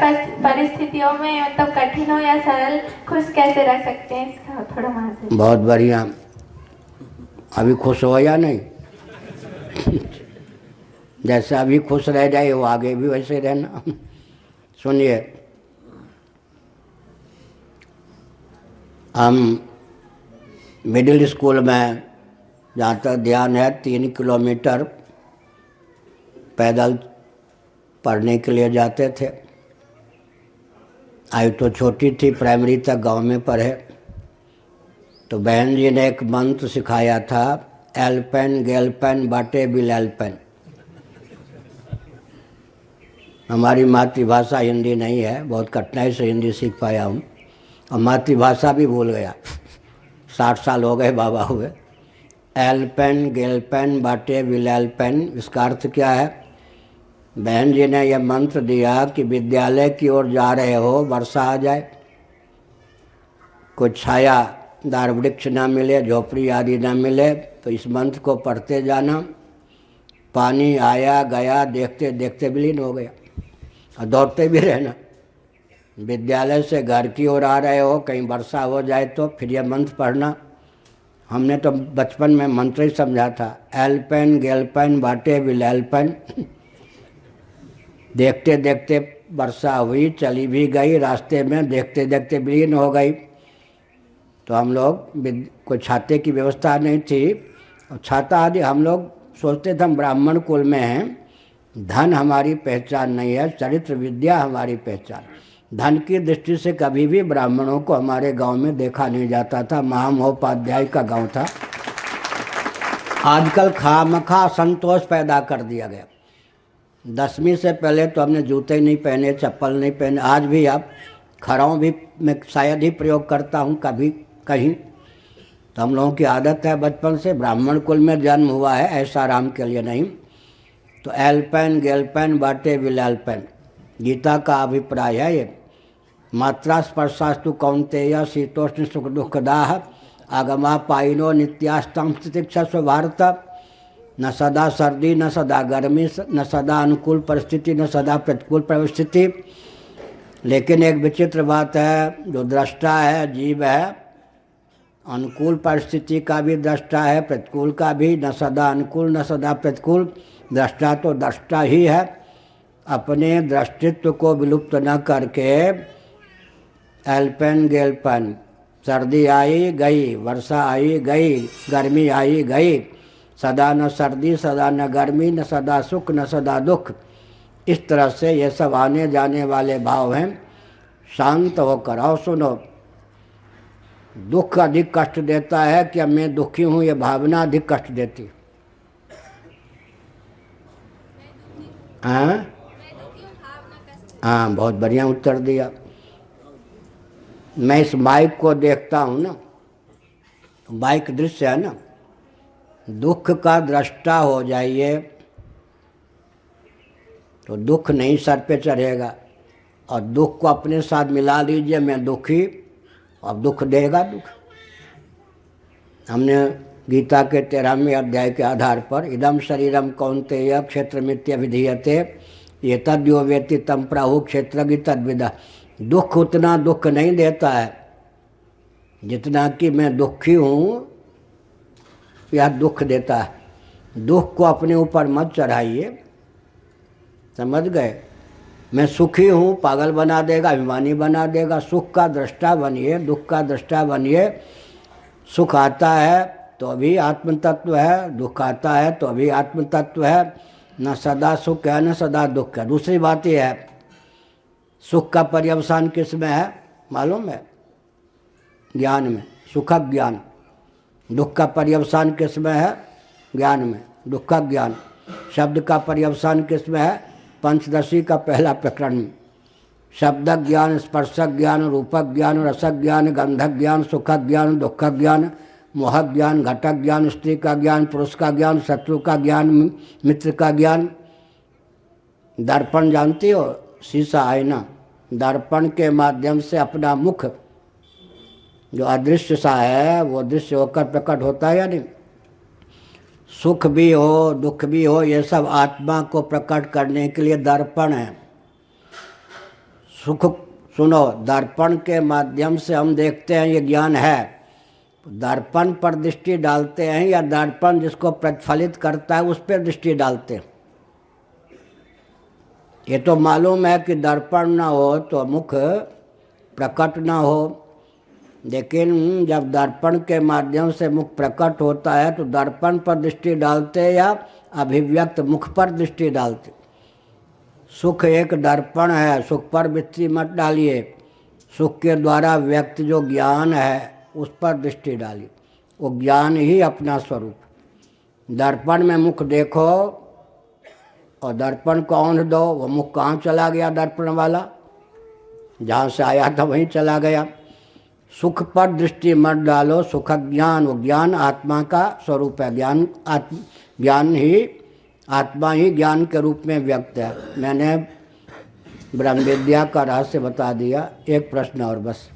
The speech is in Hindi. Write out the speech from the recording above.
परिस्थितियों में मतलब कठिन हो या सरल, खुश कैसे रह सकते हैं? इसका थोड़ा मार्गदर्शन बहुत बढ़िया। अभी खुश हो या नहीं? जैसे अभी खुश रह जाए, वो आगे भी वैसे रहना। सुनिए। हम मिडिल स्कूल में जहाँ तक ध्यान है, तीन किलोमीटर पैदल पढ़ने के लिए जाते थे। आयु तो छोटी थी प्राइमरी तक गाँव में पढ़े। तो बहन जी ने एक मंत्र सिखाया था एल्पेन गेलपेन बाटे बिल एल्पेन हमारी मातृभाषा हिंदी नहीं है, बहुत कठिनाई से हिंदी सीख पाया हूँ। और मातृभाषा भी भूल गया। साठ साल हो गए बाबा हुए। एल्पेन गेलपेन बाटे बिल एल्पेन इसका अर्थ क्या है? बहन जी ने यह मंत्र दिया कि विद्यालय की ओर जा रहे हो, वर्षा आ जाए। कुछ छाया दार वृक्ष ना मिले, झोपड़ी आदि ना मिले तो इस मंत्र को पढ़ते जाना। पानी आया, गया, देखते देखते विलीन हो गया। और दौड़ते भी रहना। विद्यालय से घर की ओर आ रहे हो, कहीं वर्षा हो जाए तो फिर यह मंत्र पढ़ना। हमने तो बचपन में मंत्र ही समझा था, एल्पेन, गेलपेन बाटे विल एल्पेन। देखते देखते वर्षा हुई, चली भी गई, रास्ते में देखते देखते विलीन हो गई। तो हम लोग कोई छाते की व्यवस्था नहीं थी। और छाता आदि हम लोग सोचते थे हम ब्राह्मण कुल में हैं। धन हमारी पहचान नहीं है, चरित्र विद्या हमारी पहचान। धन की दृष्टि से कभी भी ब्राह्मणों को हमारे गाँव में देखा नहीं जाता था। महामहोपाध्याय का गाँव था। आजकल खामखा संतोष पैदा कर दिया गया। दसवीं से पहले तो हमने जूते नहीं पहने, चप्पल नहीं पहने। आज भी अब खड़ाऊँ भी मैं शायद ही प्रयोग करता हूँ, कभी कहीं। तो हम लोगों की आदत है बचपन से, ब्राह्मण कुल में जन्म हुआ है, ऐसा राम के लिए नहीं। तो एल्पेन, गेलपेन, बाटे विल एल्पेन। गीता का अभिप्राय है ये। मात्रा स्पर्शास्तु कौंतेय शीतोष्ण सुख दुखदाह आगमा पाइनो नित्यास्तम तितिक्षस्व भारत। न सदा सर्दी, न सदा गर्मी न सदा अनुकूल परिस्थिति, न सदा प्रतिकूल परिस्थिति। लेकिन एक विचित्र बात है, जो दृष्टा है जीव है। अनुकूल परिस्थिति का भी दृष्टा है, प्रतिकूल का भी, न सदा अनुकूल, न सदा प्रतिकूल। दृष्टा तो दृष्टा ही है। अपने दृष्टित्व को विलुप्त न करके एल्पेन गेलपेन, सर्दी आई गई, वर्षा आई गई, गर्मी आई गई सदा न सर्दी, सदा न गर्मी, न सदा सुख, न सदा दुख। इस तरह से ये सब आने जाने वाले भाव हैं। शांत होकर और सुनो। दुख अधिक कष्ट देता है कि अब मैं दुखी हूँ, ये भावना अधिक कष्ट देती। है। हाँ बहुत बढ़िया उत्तर दिया। मैं इस माइक को देखता हूँ ना। माइक दृश्य है ना? दुख का दृष्टा हो जाइए तो दुख नहीं सर पे चढ़ेगा। और दुख को अपने साथ मिला लीजिए, मैं दुखी, अब दुख देगा दुख। हमने गीता के तेरहवें अध्याय के आधार पर इदम शरीरम कौनते यह क्षेत्र मित्य विधीयते ये तद्यो व्यक्ति तम प्राहु क्षेत्र तद्विदा। दुख उतना दुख नहीं देता है, जितना कि मैं दुखी हूँ यह दुख देता है। दुख को अपने ऊपर मत चढ़ाइए। समझ गए? मैं सुखी हूँ, पागल बना देगा, अभिमानी बना देगा। सुख का दृष्टा बनिए, दुख का दृष्टा बनिए। सुख आता है तो अभी आत्म तत्व है, दुख आता है तो अभी आत्म तत्व है। न सदा सुख है, न सदा दुख है। दूसरी बात यह है, सुख का पर्यवसान किसमें है? मालूम है? ज्ञान में। सुखक ज्ञान। दुख का पर्यवसान किसमें है? ज्ञान में। दुखक ज्ञान। शब्द का पर्यवसान किसमें है? पंचदशी का पहला प्रकरण। में शब्द ज्ञान स्पर्शक ज्ञान रूपक ज्ञान रसक ज्ञान गंधक ज्ञान सुखक ज्ञान दुखक ज्ञान मोहक ज्ञान घटक ज्ञान, स्त्री का ज्ञान, पुरुष का ज्ञान, शत्रु का ज्ञान, मित्र का ज्ञान। दर्पण जानती हो? शीशा, आईना। दर्पण के माध्यम से अपना मुख जो अदृश्य सा है, वो दृश्य होकर प्रकट होता है या नहीं? सुख भी हो, दुख भी हो, ये सब आत्मा को प्रकट करने के लिए दर्पण है। सुख, सुनो, दर्पण के माध्यम से हम देखते हैं ये ज्ञान है। दर्पण पर दृष्टि डालते हैं या दर्पण जिसको प्रतिफलित करता है, उस पर दृष्टि डालते हैं? ये तो मालूम है कि दर्पण ना हो तो मुख प्रकट ना हो। लेकिन जब दर्पण के माध्यम से मुख प्रकट होता है तो दर्पण पर दृष्टि डालते या अभिव्यक्त मुख पर दृष्टि डालते? सुख एक दर्पण है, सुख पर दृष्टि मत डालिए। सुख के द्वारा व्यक्त जो ज्ञान है, उस पर दृष्टि डालिए। वो ज्ञान ही अपना स्वरूप। दर्पण में मुख देखो, और दर्पण को औंध दो। वो मुख कहाँ चला गया दर्पण वाला? जहाँ से आया था वहीं चला गया। सुख पर दृष्टि मत डालो सुख ज्ञान वो ज्ञान, आत्मा का स्वरूप है। ज्ञान, आत्म, ज्ञान ही, आत्मा ही ज्ञान के रूप में व्यक्त है। मैंने ब्रह्म विद्या का रहस्य बता दिया, एक प्रश्न और बस।